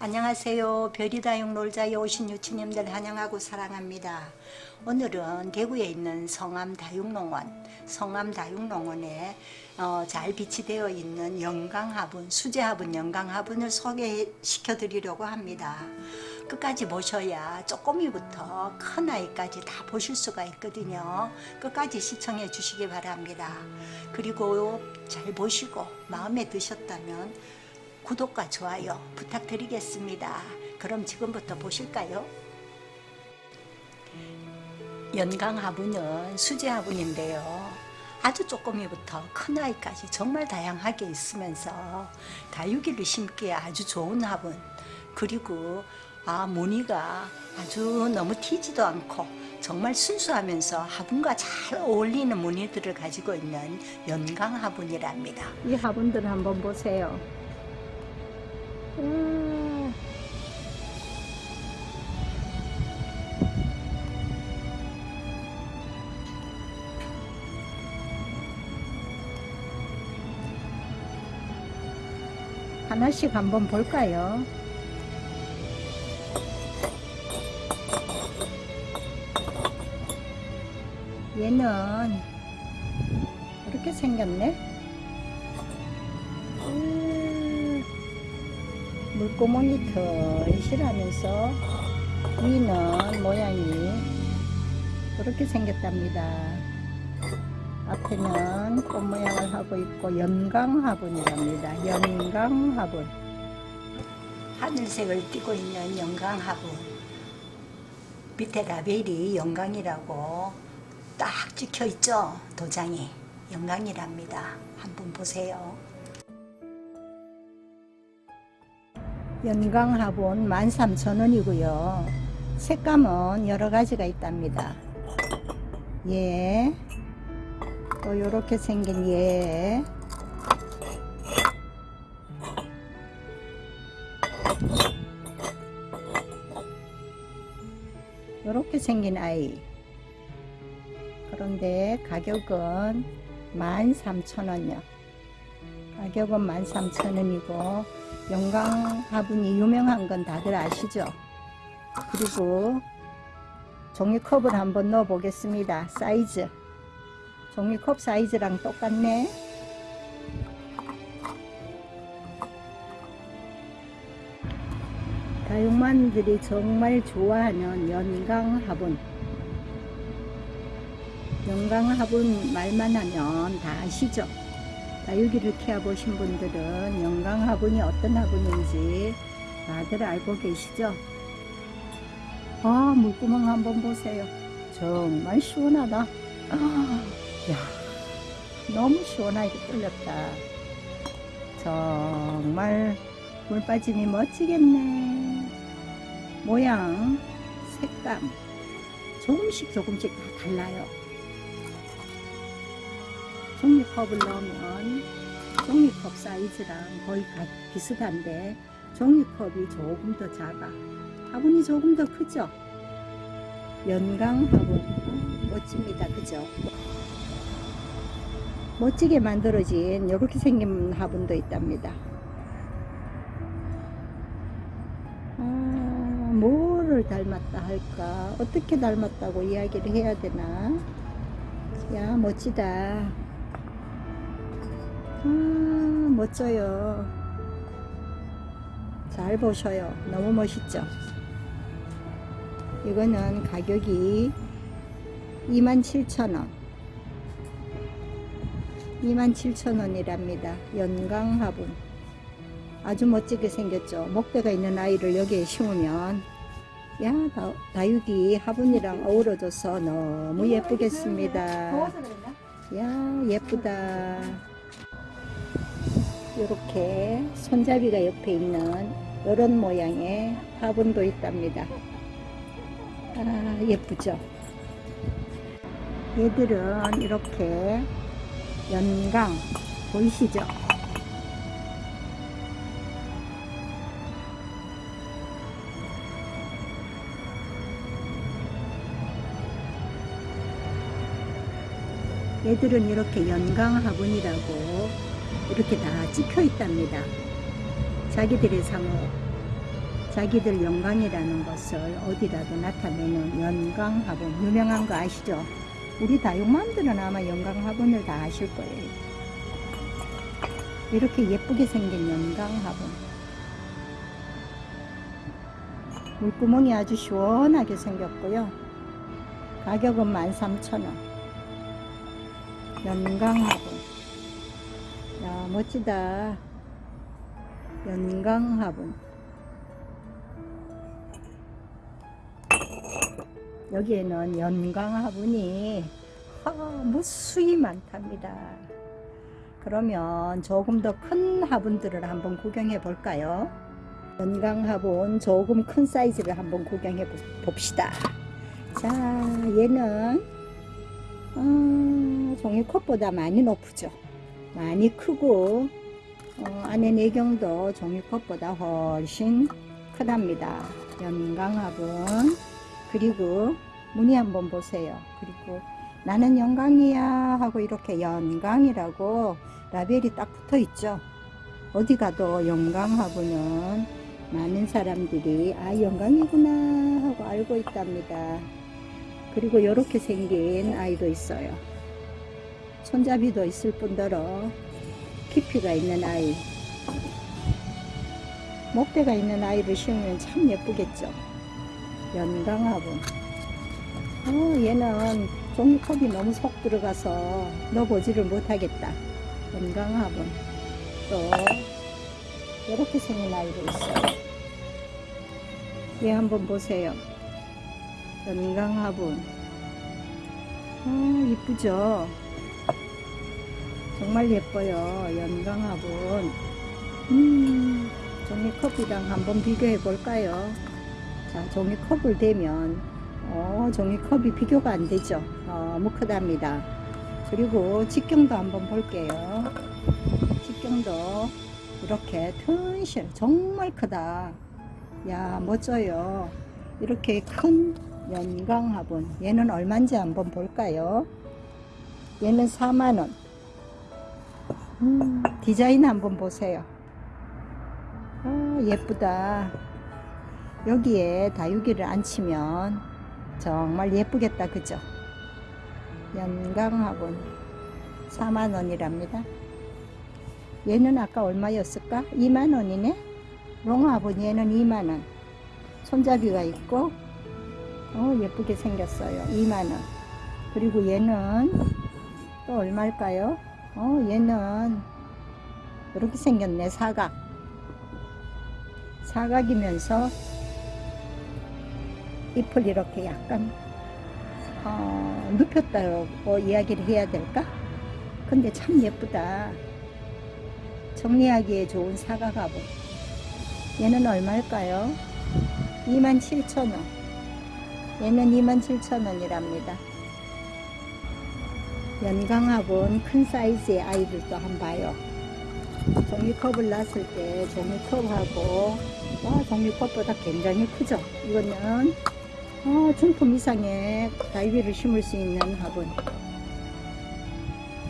안녕하세요. 별이다육 놀자에 오신 유치님들 환영하고 사랑합니다. 오늘은 대구에 있는 성암 다육농원, 성암 다육농원에 어, 잘 비치되어 있는 영강화분, 수제화분 영강화분을 소개시켜 드리려고 합니다. 끝까지 보셔야 쪼꼬미부터 큰 아이까지 다 보실 수가 있거든요. 끝까지 시청해 주시기 바랍니다. 그리고 잘 보시고 마음에 드셨다면 구독과 좋아요 부탁드리겠습니다. 그럼 지금부터 보실까요? 연강화분은 수제화분인데요. 아주 조그미부터 큰 아이까지 정말 다양하게 있으면서 다육이를 심기에 아주 좋은 화분 그리고 아 무늬가 아주 너무 튀지도 않고 정말 순수하면서 화분과 잘 어울리는 무늬들을 가지고 있는 연강 화분이랍니다. 이 화분들 한번 보세요. 음. 하나씩 한번 볼까요? 얘는 이렇게 생겼네. 물구멍이 털실하면서 위는 모양이 이렇게 생겼답니다. 앞에는 꽃 모양을 하고 있고 연강화분이랍니다. 연강화분. 하늘색을 띠고 있는 영광화분 밑에 라벨이 영광이라고 딱 찍혀 있죠 도장이 영광이랍니다 한번 보세요 연강화분 13,000원이고요. 색감은 여러 가지가 있답니다. 예. 또 이렇게 생긴 예. 이렇게 생긴 아이. 그런데 가격은 13,000원이요. 가격은 13,000원이고 영광 화분이 유명한 건 다들 아시죠? 그리고 종이컵을 한번 넣어 보겠습니다. 사이즈 종이컵 사이즈랑 똑같네. 다육만들이 정말 좋아하는 연강 화분 연강 화분 말만 하면 다 아시죠? 다육이를 키워보신 분들은 영강 화분이 어떤 화분인지 다들 알고 계시죠? 아 물구멍 한번 보세요. 정말 시원하다. 아, 야, 너무 시원하게 뚫렸다. 정말 물 빠짐이 멋지겠네. 모양, 색감 조금씩 조금씩 다 달라요. 종이컵을 넣으면 종이컵 사이즈랑 거의 비슷한데 종이컵이 조금 더 작아. 화분이 조금 더 크죠? 연강 화분. 멋집니다. 그죠? 멋지게 만들어진 이렇게 생긴 화분도 있답니다. 아, 뭐를 닮았다 할까? 어떻게 닮았다고 이야기를 해야 되나? 야 멋지다 음, 멋져요. 잘 보셔요. 너무 멋있죠? 이거는 가격이 27,000원. 27,000원이랍니다. 연강 화분. 아주 멋지게 생겼죠? 목대가 있는 아이를 여기에 심으면 야 다, 다육이 화분이랑 어우러져서 너무 예쁘겠습니다. 야 예쁘다. 이렇게 손잡이가 옆에 있는 이런 모양의 화분도 있답니다. 아, 예쁘죠? 얘들은 이렇게 연강 보이시죠? 얘들은 이렇게 연강 화분이라고 이렇게 다 찍혀 있답니다. 자기들의 상호 자기들 영광이라는 것을 어디라도 나타내는 연강화분 유명한 거 아시죠? 우리 다육맘들은 아마 연강화분을 다 아실 거예요. 이렇게 예쁘게 생긴 연강화분 물구멍이 아주 시원하게 생겼고요. 가격은 13,000원. 연강화분. 야, 멋지다. 연강화분. 여기에는 연강화분이 아, 무수히 많답니다. 그러면 조금 더 큰 화분들을 한번 구경해 볼까요? 연강화분 조금 큰 사이즈를 한번 구경해 보- 봅시다. 자, 얘는 어, 종이컵보다 많이 높죠. 많이 크고 어, 안에 내경도 종이컵보다 훨씬 크답니다. 연강화분 그리고 무늬 한번 보세요. 그리고 나는 영광이야 하고 이렇게 연강이라고 라벨이 딱 붙어 있죠. 어디 가도 영광하고는 많은 사람들이 아 영광이구나 하고 알고 있답니다. 그리고 이렇게 생긴 아이도 있어요. 손잡이도 있을 뿐더러 깊이가 있는 아이. 목대가 있는 아이를 심으면 참 예쁘겠죠. 연강화분. 어, 얘는 종이컵이 너무 속 들어가서 넣어보지를 못하겠다. 건강화분. 또, 이렇게 생긴 아이도 있어요. 얘 한번 보세요. 건강화분. 어, 이쁘죠? 정말 예뻐요. 연강화분. 음, 종이컵이랑 한번 비교해 볼까요? 자, 종이컵을 대면 어, 종이컵이 비교가 안 되죠. 너무 크답니다. 그리고 직경도 한번 볼게요. 직경도 이렇게 튼실 정말 크다. 야 멋져요. 이렇게 큰 연강화분 얘는 얼마인지 한번 볼까요? 얘는 4만원. 음, 디자인 한번 보세요. 아, 예쁘다. 여기에 다육이를 앉히면 정말 예쁘겠다 그죠? 연강화분 4만원이랍니다. 얘는 아까 얼마였을까? 2만원이네? 롱화분 얘는 2만원. 손잡이가 있고 어 예쁘게 생겼어요. 2만원. 그리고 얘는 또 얼마일까요 어 얘는 이렇게 생겼네 사각 사각이면서 잎을 이렇게 약간 어, 눕혔다고 이야기를 해야 될까? 근데 참 예쁘다. 정리하기에 좋은 사과가보. 얘는 얼마일까요? 27,000원. 얘는 27,000원이랍니다. 연강화분 큰 사이즈의 아이들도 한번 봐요. 종이컵을 놨을 때 종이컵하고 와 종이컵보다 굉장히 크죠. 이거는 어, 중품 이상의 다이비를 심을 수 있는 화분.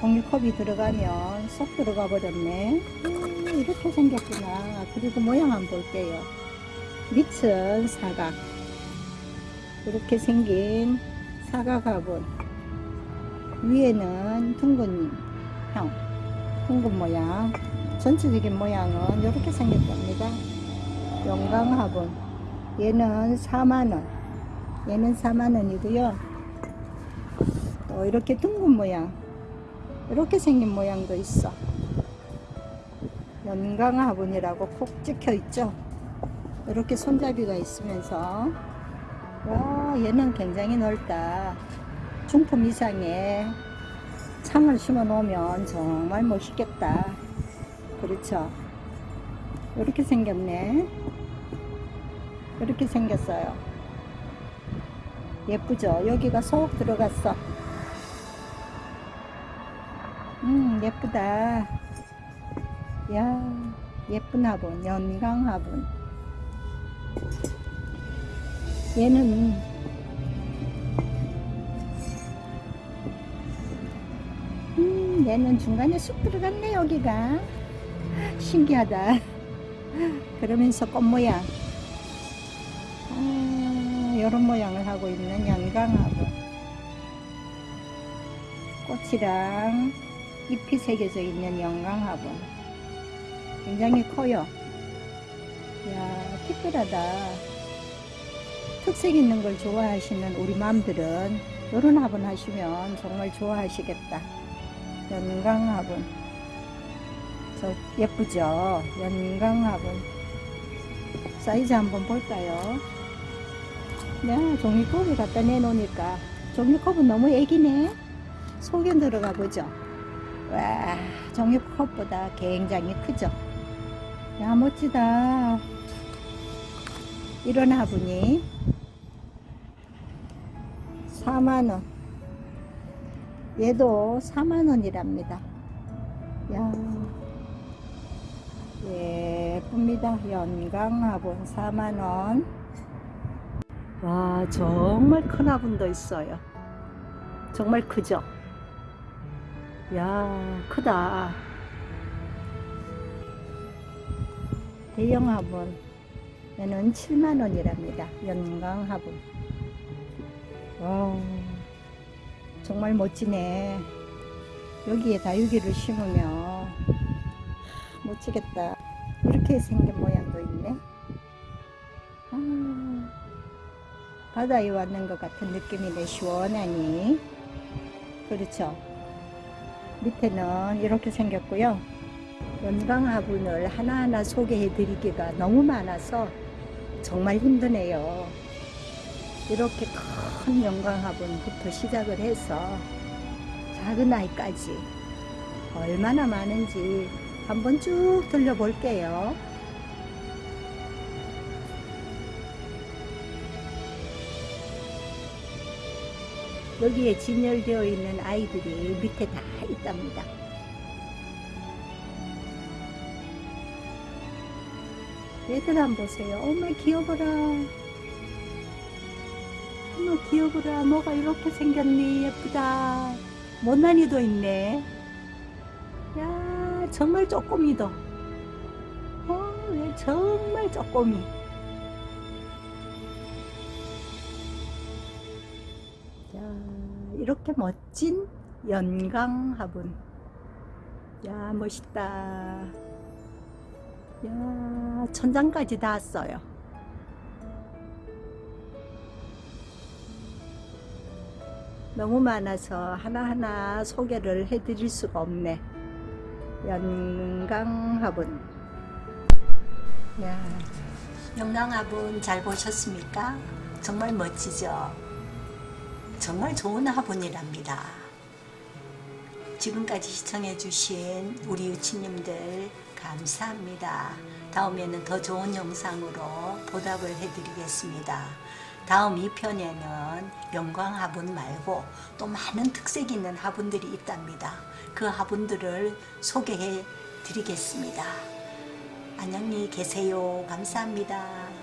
종이컵이 들어가면 쏙 들어가 버렸네. 음, 이렇게 생겼구나. 그리고 모양 한번 볼게요. 밑은 사각. 이렇게 생긴 사각 화분. 위에는 둥근 형, 둥근 모양. 전체적인 모양은 이렇게 생겼답니다. 영광 화분. 얘는 4만원. 얘는 4만원이고요 또 이렇게 둥근 모양 이렇게 생긴 모양도 있어 연강 화분이라고 콕 찍혀 있죠 이렇게 손잡이가 있으면서 와 얘는 굉장히 넓다 중품 이상의 창을 심어 놓으면 정말 멋있겠다 그렇죠 이렇게 생겼네 이렇게 생겼어요 예쁘죠? 여기가 쏙 들어갔어. 음, 예쁘다. 야, 예쁜 화분, 연강 화분. 얘는 음, 얘는 중간에 쑥 들어갔네, 여기가. 신기하다. 그러면서 꽃 모양. 아, 이런 모양을 하고 있는 연강하고 꽃이랑 잎이 새겨져 있는 연강하고 굉장히 커요. 야 특별하다. 특색 있는 걸 좋아하시는 우리 맘들은 이런 화분 하시면 정말 좋아하시겠다. 연강 화분. 저 예쁘죠? 연강 화분. 사이즈 한번 볼까요? 야, 종이컵을 갖다 내놓으니까 종이컵은 너무 애기네. 속에 들어가 보죠. 와, 종이컵보다 굉장히 크죠. 야, 멋지다. 이런 화분이 4만원. 얘도 4만원이랍니다. 야, 예쁩니다. 연강 화분 4만원. 와, 정말 큰 화분도 있어요. 정말 크죠? 야, 크다. 대형 화분. 얘는 7만원이랍니다. 연강 화분. 와, 정말 멋지네. 여기에 다육이를 심으면 멋지겠다. 이렇게 생긴 모양도 있네. 아, 바다에 왔는 것 같은 느낌이네. 시원하니. 그렇죠. 밑에는 이렇게 생겼고요. 연강 화분을 하나하나 소개해 드리기가 너무 많아서 정말 힘드네요. 이렇게 큰 연강 화분부터 시작을 해서 작은 아이까지 얼마나 많은지 한번 쭉 돌려볼게요. 여기에 진열되어 있는 아이들이 밑에 다 있답니다. 얘들 한 보세요. 어머 귀여워라. 어머 귀여워라. 뭐가 이렇게 생겼니 예쁘다. 못난이도 있네. 야 정말 쪼꼬미도. 어, 얘 정말 쪼꼬미. 자, 이렇게 멋진 연강 화분. 야, 멋있다. 야, 천장까지 닿았어요. 너무 많아서 하나하나 소개를 해드릴 수가 없네. 연강 화분. 야, 연강 화분 잘 보셨습니까? 정말 멋지죠? 정말 좋은 화분이랍니다. 지금까지 시청해주신 우리 유치님들 감사합니다. 다음에는 더 좋은 영상으로 보답을 해드리겠습니다. 다음 2편에는 영광 화분 말고 또 많은 특색 있는 화분들이 있답니다. 그 화분들을 소개해 드리겠습니다. 안녕히 계세요. 감사합니다.